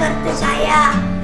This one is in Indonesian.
ngerti saya.